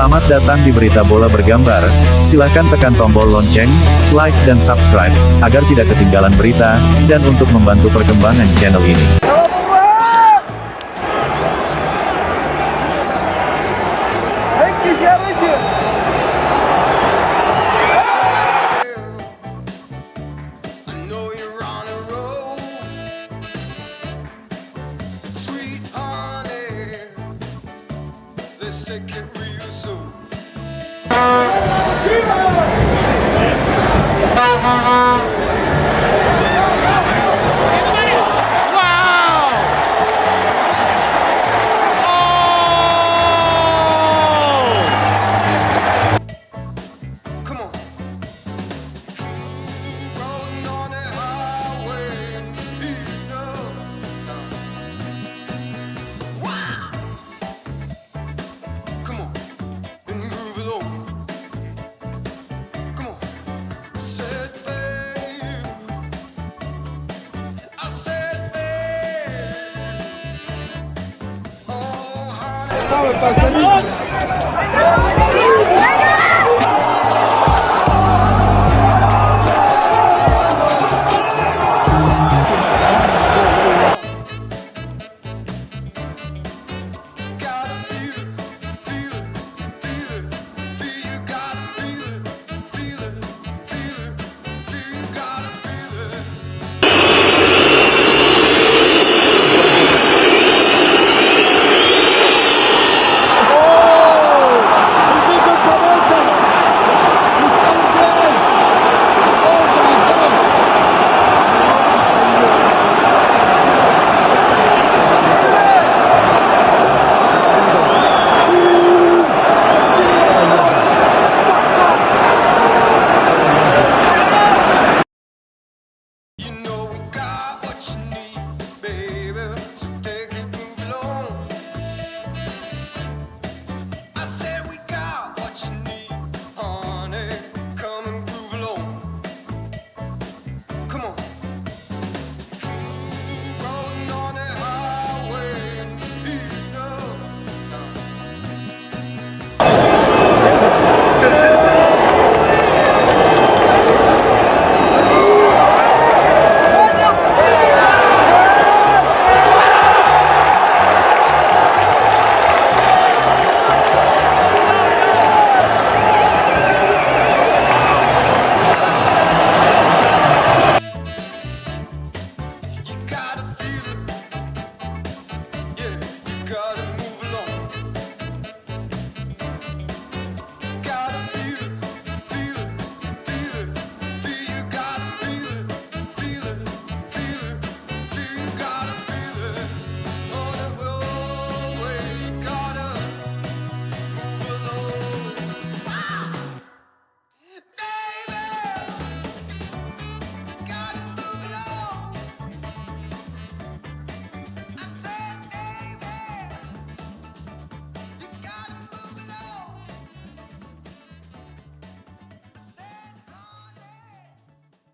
Selamat datang di berita bola bergambar, silahkan tekan tombol lonceng, like dan subscribe, agar tidak ketinggalan berita, dan untuk membantu perkembangan channel ini. take it real soon. estaba el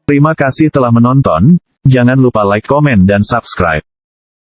Terima kasih telah menonton, jangan lupa like komen dan subscribe.